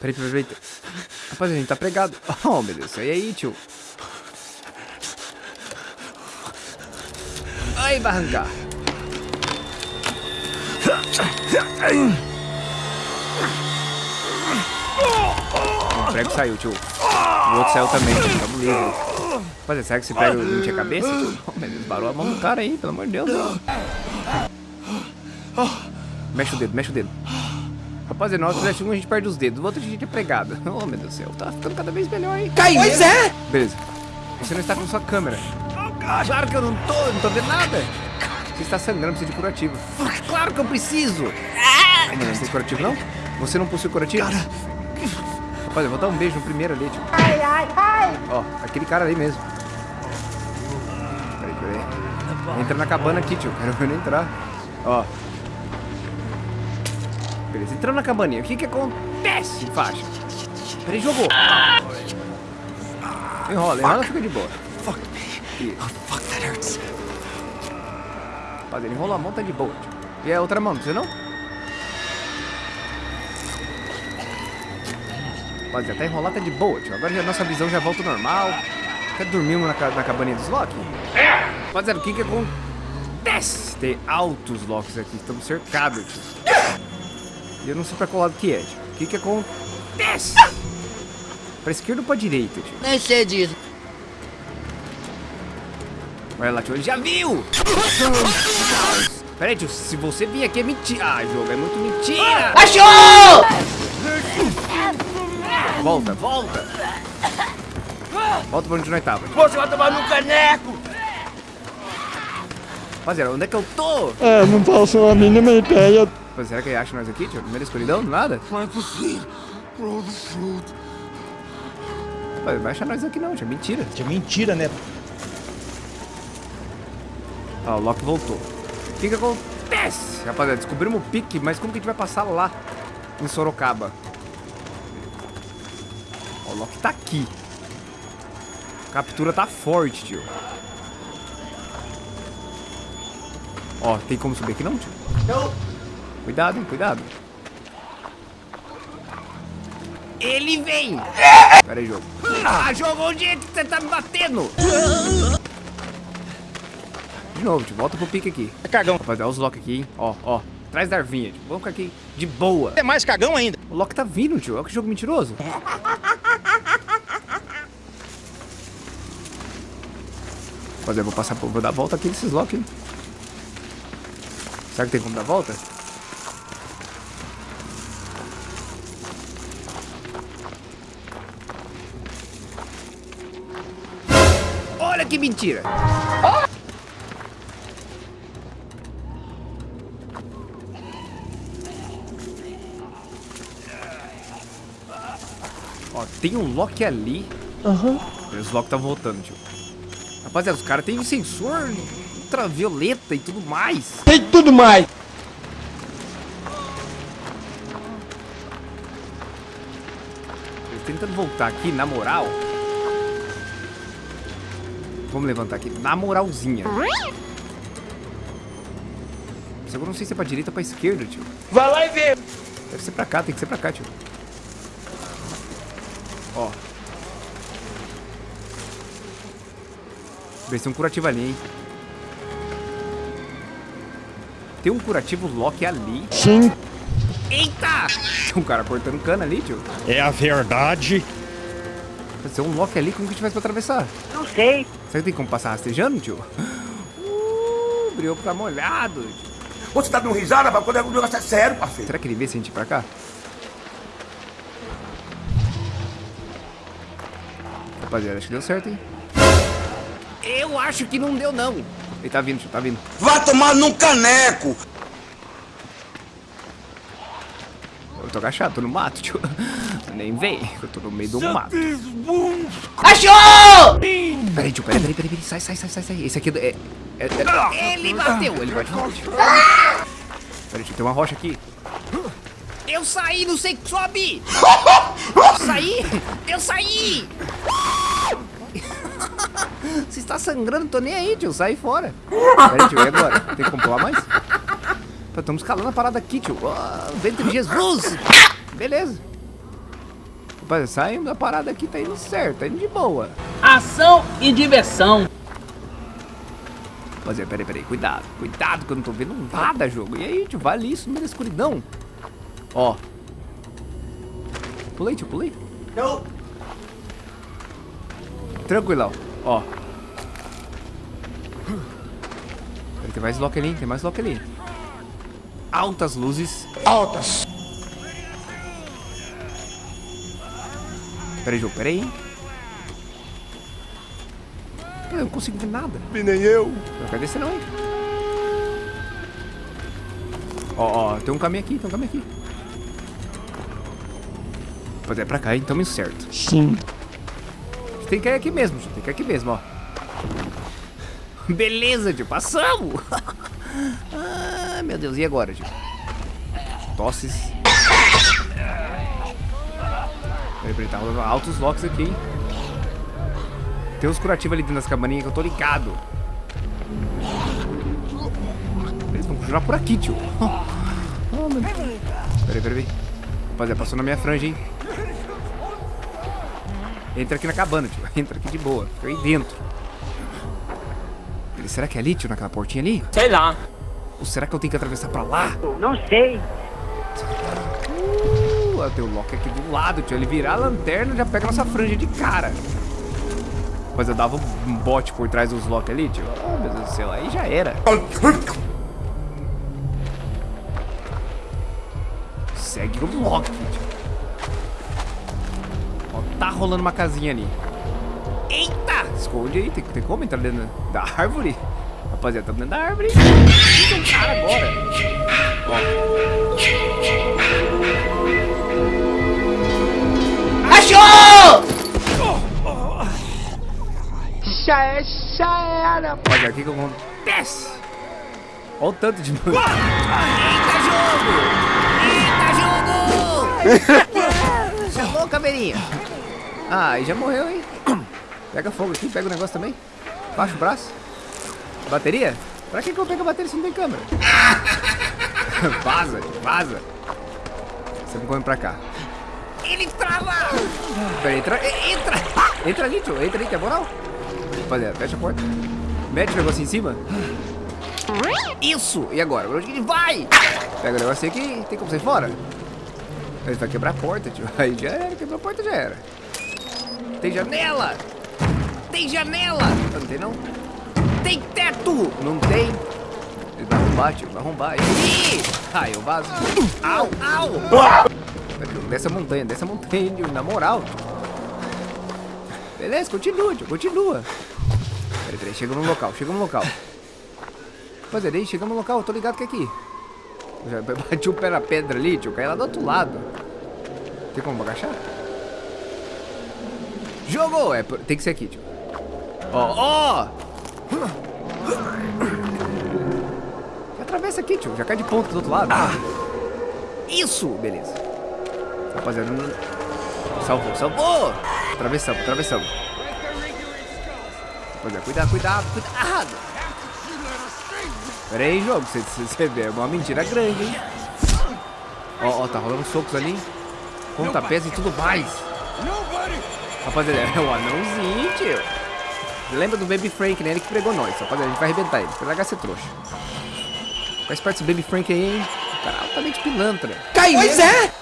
Peraí, peraí, peraí. Rapaz, a gente tá pregado. Oh, meu Deus. E aí, tio? Ai, vai arrancar. O prego saiu, tio. O outro saiu também, tio. Tamo livre. Rapaz, será que esse prego não tinha cabeça? Oh, meu Deus, barou a mão do cara aí, pelo amor de Deus. Mexe o dedo, mexe o dedo. Rapaziada, nós fizemos um, a gente perde os dedos. O outro a gente é pregado. Oh, meu Deus do céu. Tá ficando cada vez melhor, hein? Cai pois é! Beleza. Você não está com sua câmera. Claro que eu não tô, não tô vendo nada. Você está sangrando, precisa de curativo. Claro que eu preciso. Ai, não, tem curativo, não? Você não possui curativo? Cara. Rapaz, eu vou dar um beijo no primeiro ali, tio. Ai, ai, ai. Ó, aquele cara ali mesmo. Peraí, peraí. Entra na cabana aqui, tio. Quero ver entrar. Ó. Beleza, entrando na cabaninha. O que que acontece, faixa? Peraí, jogou. Enrola, enrola, fica de boa. Fuck me. Oh, fuck, that hurts. Rapaz, ele enrola a mão, tá de boa. E a outra mão, não precisa não? Rapaziada, até enrolar tá de boa, tio. Agora a nossa visão já volta ao normal. Até dormimos na, na cabaninha dos Loki. Rapaziada, o que que acontece? Tem altos Locks aqui, estamos cercados, tio. Eu não sei pra qual lado que é, tio. O que que acontece? Pra esquerda ou pra direita, tio? Nem sei disso. Olha lá, tio, ele já viu! Pera aí, tio, se você vir aqui é mentira. Ah, jogo, é muito mentira! Achou! Volta, volta! Volta pra onde nós tava. tio. Você vai tomar no caneco! Rapaziada, onde é que eu tô? É, não faço a mínima ideia. Rapaziada, será que ele acha nós aqui, tio? Da escuridão? Nada? Rapaz, não vai achar nós aqui não, tio. Mentira. É mentira, né? Ó, o Loki voltou. O que que acontece? Rapaziada, descobrimos o pique, mas como que a gente vai passar lá em Sorocaba? Ó, o Loki tá aqui. A captura tá forte, tio. Ó, tem como subir aqui não, tio? Não. Cuidado, hein, cuidado. Ele vem! Pera aí, jogo. Ah, jogo, onde é que você tá me batendo? De novo, tio, volta pro pique aqui. É cagão. Vai dar os Loki aqui, hein? Ó, ó. Atrás da arvinha, tio. Vamos ficar aqui de boa. É mais cagão ainda. O Loki tá vindo, tio. Olha que jogo mentiroso. Rapaziada, vou passar, por- vou dar a volta aqui nesses Loki, hein? Será que tem como dar a volta? Olha que mentira! Ó, tem um Loki ali. Aham. Os Loki tá voltando, tio. Rapaziada, os caras têm sensor ultravioleta e tudo mais. Tem tudo mais. Eles tentando voltar aqui, na moral. Vamos levantar aqui, na moralzinha. Que eu não sei se é pra direita ou pra esquerda, tio. Vai lá e vê. Deve ser pra cá, tem que ser pra cá, tio. Ó. Ver se tem um curativo ali, hein. Tem um curativo Loki ali. Sim. Eita! Tem um cara cortando cana ali, tio. É a verdade. Pode ser um Loki ali, como que a gente faz pra atravessar? Não sei. Será que tem como passar rastejando, tio? Uh, o brioco tá molhado. Você tá dando risada, mas quando é um negócio é sério, parceiro. Será que ele vê se a gente ir pra cá? Rapaziada, acho que deu certo, hein? Eu acho que não deu, não. Ele tá vindo, tio, tá vindo. Vai tomar num caneco! Eu tô agachado, tô no mato, tio. Nem vem, eu tô no meio do mato. Achou! Peraí, tio, peraí, peraí, peraí, peraí. Sai, sai, sai, sai, sai. Esse aqui é... é, é- Ele bateu, ele bate forte. Peraí, tio, tem uma rocha aqui. Eu saí, não sei que sobe! Eu saí! Eu saí! Você está sangrando, tô nem aí, tio. Sai fora. Peraí, tio, e agora? Tem que comprovar mais? Estamos escalando a parada aqui, tio. Ah, vento de Jesus! Beleza. Rapaz, saímos da parada aqui, tá indo certo, tá indo de boa. Ação e diversão. Rapaziada, peraí, peraí, cuidado, cuidado que eu não tô vendo nada, jogo. E aí, tio, vale isso no meio da escuridão. Ó. Pulei, tio, pulei. Não. Tranquilão, ó. Peraí, tem mais lock ali, tem mais lock ali. Altas luzes. Altas. Peraí, jogo, peraí. Eu não consigo ver nada. E nem eu. Não quero descer não, hein? Ó, ó, tem um caminho aqui, tem um caminho aqui. Pode é pra cá? Tamo indo certo. Sim. Tem que ir aqui mesmo. Tem que ir aqui mesmo, ó. Beleza, tio. Passamos. ah, meu Deus. E agora, tio? Tosses. Peraí, peraí. Tá rolando altos locks aqui, hein? Tem uns curativos ali dentro das cabaninhas que eu tô ligado. Eles vão continuar por aqui, tio. Oh, meu Deus. Peraí, peraí, peraí. Rapaziada, passou na minha franja, hein? Entra aqui na cabana, tio. Entra aqui de boa. Fica aí dentro. Ele, será que é ali, tio, naquela portinha ali? Sei lá. Ou será que eu tenho que atravessar pra lá? Não sei. Uh, tem o Loki aqui do lado, tio. Ele virar a lanterna já pega nossa franja de cara. Mas eu dava um bote por trás dos Loki ali, tio. Oh, meu Deus do céu. Aí já era. Segue o Loki, tio. Ó, tá rolando uma casinha ali. Eita! Esconde aí. Tem, tem como entrar dentro da árvore? Rapaziada, tá dentro da árvore. Tem um cara agora. Ó. Achou! Já é, já era. Olha, o que que acontece? Olha o tanto de... Eita, jogo! Eita, jogo! Chamou, caveirinha. Ah, e já morreu, hein? Pega fogo aqui, pega o negócio também. Baixa o braço. Bateria? Pra que que eu pego a bateria se não tem câmera? vaza, vaza. Você me come pra cá. Ele trava! Peraí, entra, entra! Entra ali, tio, entra ali, que é moral. Rapaziada, fecha a porta. Mete o negócio em cima. Isso! E agora? Pra onde ele vai? Pega o negócio aqui, tem como sair fora? Ele vai quebrar a porta, tio. Aí já era, quebrou a porta, já era. Tem janela! Tem janela! Não tem não? Tem teto! Não tem? Ele vai arrombar, tio, vai arrombar. Ih! Ai, eu vazo. Au, au! Desce a montanha, desce a montanha, tio, na moral. Beleza, continua, tio, continua. Peraí, peraí, chega no local, chega no local. Rapaziada, aí, chegamos no local, tô ligado que é aqui. Eu já bati o pé na pedra ali, tio, caí lá do outro lado. Tem como agachar? Jogou! É, tem que ser aqui, tio. Ó, ó! Atravessa aqui, tio. Já cai de ponta do outro lado. Isso! Beleza. Rapaziada, não... Salvou, salvou! Atravessamos, atravessamos. Rapaziada, cuidado, cuidado, cuidado! Pera aí, jogo. Você, vê, é uma mentira grande, hein? Ó, ó, tá rolando socos ali. Pontapés e tudo mais. Rapaziada, é o anãozinho, tio. Lembra do Baby Frank, né? Ele que pregou nós. Rapaziada, a gente vai arrebentar ele. Largar ser trouxa. Faz parte desse Baby Frank aí, hein? O cara é altamente pilantra. Cai pois é.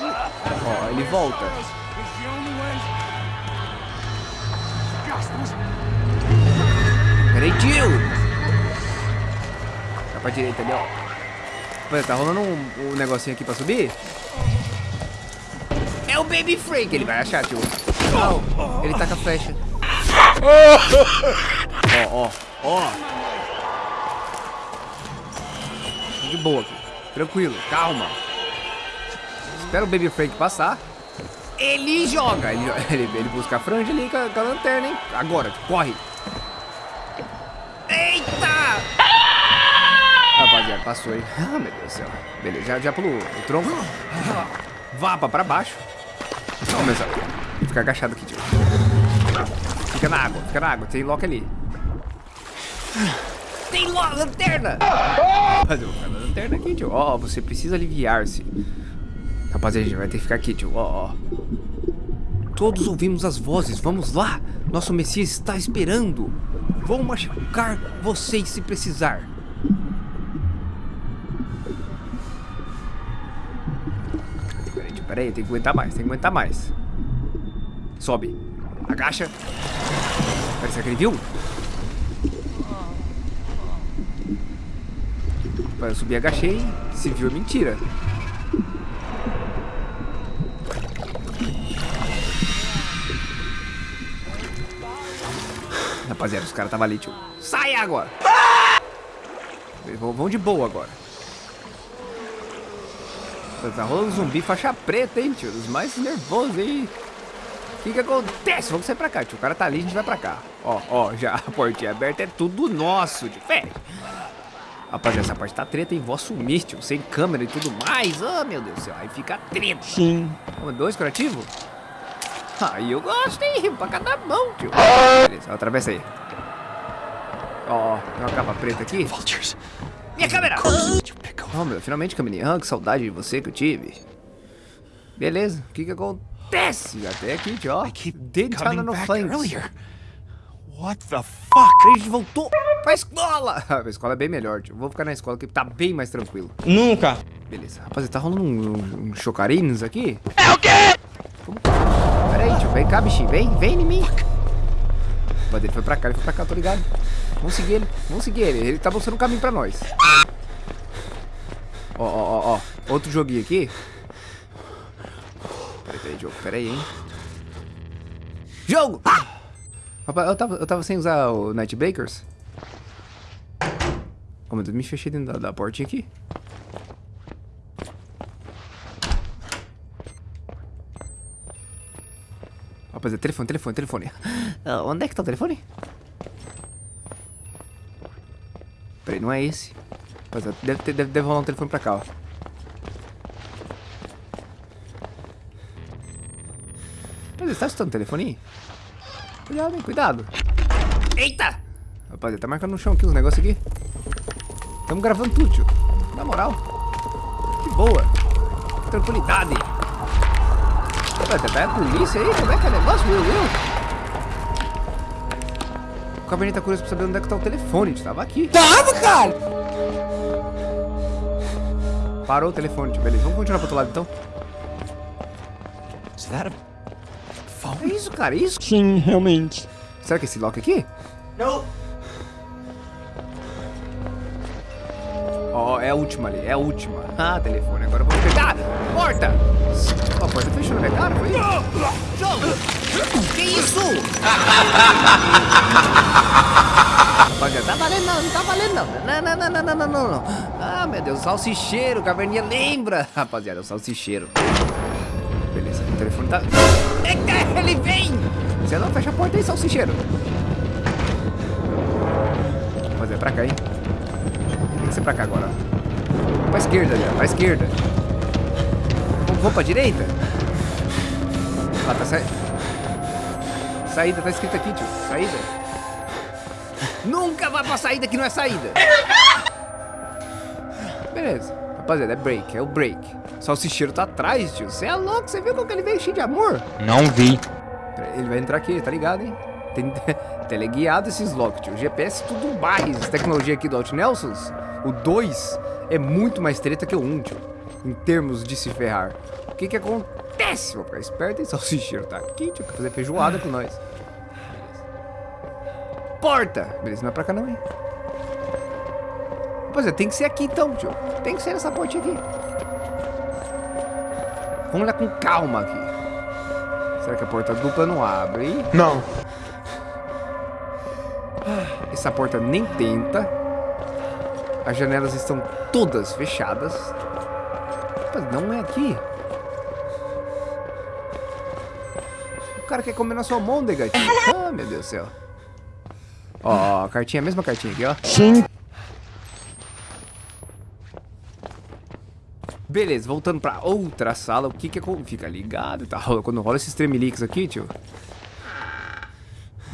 Ó, ele volta. Peraí, tio. Tá pra direita ali, ó. Rapaziada, tá rolando um, um negocinho aqui pra subir? É o Baby Frank, ele vai achar, tio. Não, ele tá com a flecha. Ó, ó, ó. De boa aqui. Tranquilo, calma. Espera o Baby Frank passar. Ele joga. Ele, ele, ele busca a franja ali com a, com a lanterna, hein? Agora, corre. Eita! Rapaziada, passou aí. Ah, meu Deus do céu. Beleza, já, já pulou o tronco. Vapa pra baixo. Vamos começar. Fica agachado aqui, tio. Fica na água, fica na água. Tem lock ali. Tem lock, lanterna! Ficar na lanterna aqui, tio. Ó, você precisa aliviar-se. Rapaziada, a gente vai ter que ficar aqui, tio. Ó. Todos ouvimos as vozes. Vamos lá. Nosso Messias está esperando. Vou machucar vocês se precisar. Peraí, tio, peraí. Tem que aguentar mais. Tem que aguentar mais. Sobe. Agacha. Será que ele viu? Eu subi, agachei. Se viu, é mentira. Rapaziada, os caras estavam ali, tio. Sai agora! Vão de boa agora. Tá rolando zumbi faixa preta, hein, tio? Os mais nervosos aí. O que que acontece? Vamos sair pra cá, tio. O cara tá ali, a gente vai pra cá. Ó, ó, já a portinha aberta é tudo nosso, tio. Fé. Rapaziada, essa parte tá treta, hein? Vou assumir, tio. Sem câmera e tudo mais. Oh, meu Deus do céu. Aí fica treta. Sim. Um, dois, curativo? Aí eu gosto, hein? Pra cada mão, tio. Beleza, atravessa aí. Ó, tem uma capa preta aqui. Vultures. Minha câmera! Oh, meu, finalmente, Camininha. Ah, que saudade de você que eu tive. Beleza, o que que acontece? Até aqui, tio, coming no flanks. What the fuck? A gente voltou pra escola. A escola é bem melhor, tio. Vou ficar na escola que tá bem mais tranquilo. Nunca. Beleza. Rapaziada, tá rolando um, um, um chocarines aqui? É o quê? Como? Vem cá, bichinho. Vem, vem em mim. Rapaziada, ele foi pra cá, ele foi pra cá, tô ligado. Vamos seguir ele, vamos seguir ele. Ele tá mostrando um caminho pra nós. Ó, ó, ó, ó. Outro joguinho aqui. Pera aí, pera aí, jogo. Pera aí, hein. Jogo! Rapaz, eu tava, eu tava sem usar o Night Bakers. Oh, meu Deus, me fechei dentro da, da portinha aqui. Rapaziada, telefone, telefone, telefone. Ah, onde é que tá o telefone? Peraí, não é esse. Rapaziada, deve, ter, deve, deve rolar um telefone pra cá, ó. Rapaziada, você tá escutando o telefone? Cuidado, hein, cuidado. Eita! Rapaziada, tá marcando no chão aqui os negócios aqui. Tamo gravando tudo, tio. Na moral. Que boa. Tranquilidade. Rapaziada, tá a polícia aí? Como é que é o negócio, meu Deus? O Cabernet tá curioso pra saber onde é que tá o telefone. Tio. Tava aqui. Tava, cara! Parou o telefone, tio. Beleza, vamos continuar pro outro lado então. Is that a É phone? isso, cara, é isso. Sim, realmente. Será que é esse lock aqui? Não. Ó, é a última ali, é a última. Ah, telefone, agora vamos pegar. Porta! Ó, a porta fechou na minha cara, foi isso? Jogo! Que isso? Rapaziada, tá valendo não, não tá valendo não. Não, não, não, não, não, não, não, não. Ah, meu Deus, salsicheiro, caverninha lembra. Rapaziada, o salsicheiro. Beleza, o telefone tá... Eita, ele vem! Você não fecha a porta aí, salsicheiro. Rapaziada, pra cá, hein? Pra cá agora. Pra esquerda ó. Pra esquerda. Vamos, vamos pra direita? Ah, tá saindo. Saída, tá escrito aqui, tio. Saída. Nunca vá pra saída que não é saída. Beleza. Rapaziada, é break, é o break. Salsicheiro tá atrás, tio. Você é louco, você viu como que ele veio cheio de amor? Não vi. Ele vai entrar aqui, tá ligado, hein? Tem teleguiado esses locks, tio. GPS tudo mais. Tecnologia aqui do Alt Nelsons, o 2 é muito mais treta que o 1, tio. Em termos de se ferrar. O que que acontece? Vou ficar esperto, hein? Salsicheiro tá aqui, tio. Quer fazer feijoada com nós. Porta! Beleza, não é pra cá não, hein? Pois é, tem que ser aqui então, tio. Tem que ser nessa portinha aqui. Vamos lá com calma aqui. Será que a porta dupla não abre? Não. Essa porta nem tenta. As janelas estão todas fechadas. Mas não é aqui. O cara quer comer na sua almôndega. Ah, meu Deus do céu. Ó, a cartinha, a mesma cartinha aqui, ó. Sim. Beleza, voltando pra outra sala, o que que é... Fica ligado, tá? Quando rola esses tremeliques aqui, tio.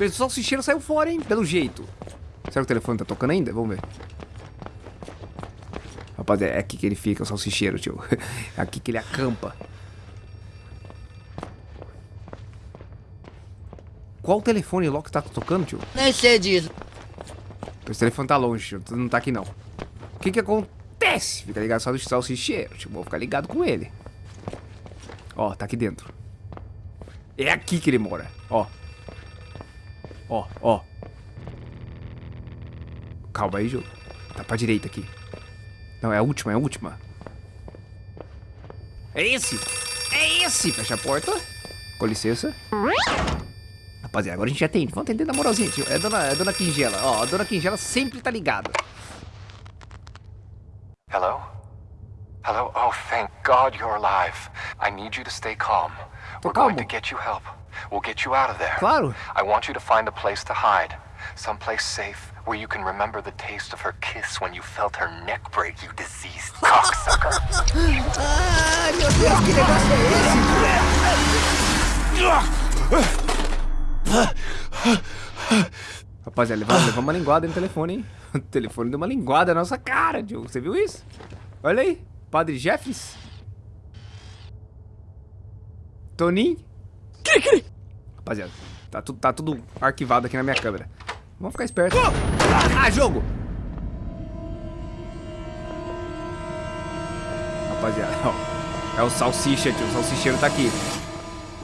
O salsicheiro saiu fora, hein? Pelo jeito. Será que o telefone tá tocando ainda? Vamos ver. Rapaziada, é aqui que ele fica, o salsicheiro, tio. É aqui que ele acampa. Qual telefone Loki tá tocando, tio? Nem sei disso. Esse telefone tá longe, tio. Não tá aqui, não. O que que acontece? Fica ligado só do salsicheiro, tio. Vou ficar ligado com ele. Ó, tá aqui dentro. É aqui que ele mora. Ó. Ó, ó. Calma aí, jogo. Tá pra direita aqui. Não, é a última, é a última. É esse! É esse! Fecha a porta. Com licença. Rapaziada, agora a gente atende. Vamos atender na moralzinha, tio. É a dona, é a dona Quingela. Ó, a dona Quingela sempre tá ligada. Hello? Hello? Oh, thank God you're alive. I need you to stay calm. We're calmo. going to get you help. We'll get you out of there. Claro. I want you to find a place to hide. Someplace safe where you can remember the taste of her kiss when you felt her neck break, you diseased cocksucker. Ai, meu Deus, que negócio é esse? Rapaziada, levou, levou uma linguada no telefone, hein? O telefone deu uma linguada na nossa cara, Diogo. Você viu isso? Olha aí. Padre Jeffries. Toninho. Rapaziada, tá, tu, tá tudo arquivado aqui na minha câmera. Vamos ficar esperto. Ah, jogo! Rapaziada, ó. É o salsicha, tio. O salsicheiro tá aqui.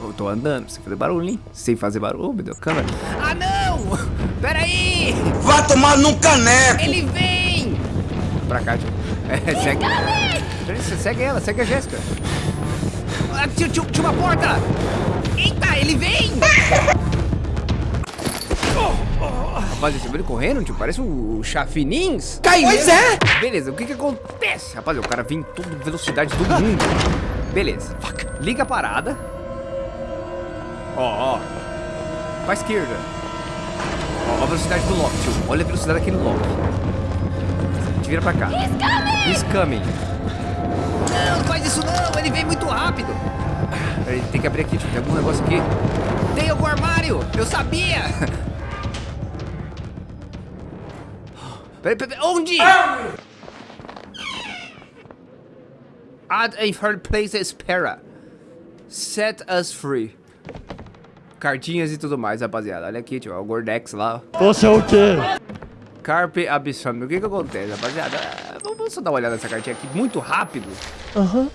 Eu tô andando, sem fazer barulho, hein? Sem fazer barulho, meu Deus, câmera. Ah, não! Pera aí! Vá tomar num caneco. Ele vem! Pra cá, tio. É, segue. Você segue ela, segue a Jéssica. Ah, tio, tio, tinha uma porta! Eita, ele vem! Rapaziada, você viu ele correndo, tio? Parece o Chafinins. Pois é! Beleza, o que que acontece? Rapaziada, o cara vem em toda velocidade do mundo. Beleza. Liga a parada. Ó, ó. Pra esquerda. Ó, a velocidade do Loki, tio. Olha a velocidade daquele Loki. A gente vira pra cá. He's coming! Não, não faz isso não, ele vem muito rápido. Peraí, tem que abrir aqui, tio. Tem algum negócio aqui. Tem algum armário! Eu sabia! Peraí, peraí, onde? Add a hard place espera. Set us free. Cartinhas e tudo mais, rapaziada. Olha aqui, tio. O Gordex lá. Você é o quê? Carpe Abissome. O que que acontece, rapaziada? Ah, Vamos só dar uma olhada nessa cartinha aqui muito rápido. Aham.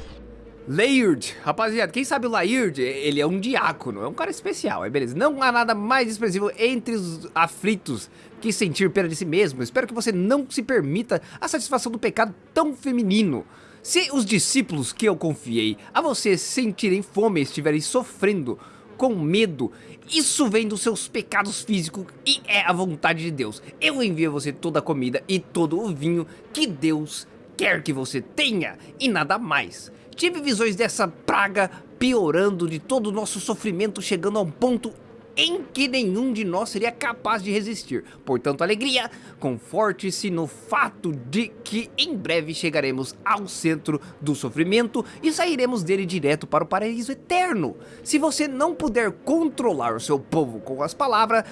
Laird, rapaziada, quem sabe o Laird, ele é um diácono, é um cara especial, é beleza? Não há nada mais expressivo entre os aflitos que sentir pena de si mesmo. Espero que você não se permita a satisfação do pecado tão feminino. Se os discípulos que eu confiei a você sentirem fome e estiverem sofrendo com medo, isso vem dos seus pecados físicos e é a vontade de Deus. Eu envio a você toda a comida e todo o vinho que Deus quer que você tenha e nada mais. Tive visões dessa praga piorando de todo o nosso sofrimento chegando a um ponto em que nenhum de nós seria capaz de resistir. Portanto, alegria, conforte-se no fato de que em breve chegaremos ao centro do sofrimento e sairemos dele direto para o paraíso eterno. Se você não puder controlar o seu povo com as palavras,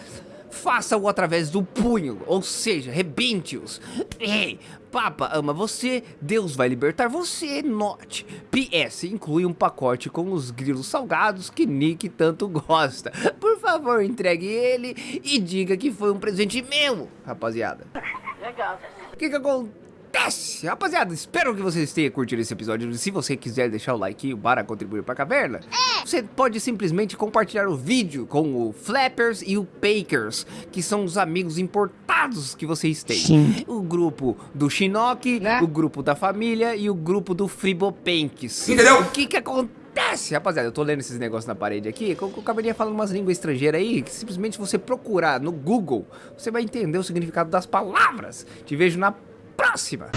faça-o através do punho, ou seja, rebente-os. Ei, Papa ama você, Deus vai libertar você, note. PS, inclui um pacote com os grilos salgados que Nick tanto gosta. Por favor, entregue ele e diga que foi um presente meu, rapaziada. Legal. O que que acontece? Rapaziada, espero que vocês tenham curtido esse episódio. Se você quiser deixar o like para contribuir para a caverna, você pode simplesmente compartilhar o vídeo com o Flappers e o Pakers, que são os amigos importados que vocês têm. Sim. O grupo do Shinnok, o grupo da família e o grupo do Fribopanks. Entendeu? O que que acontece? Rapaziada, eu tô lendo esses negócios na parede aqui, com o cabelinho falando umas línguas estrangeiras aí, que simplesmente você procurar no Google, você vai entender o significado das palavras. Te vejo na próxima.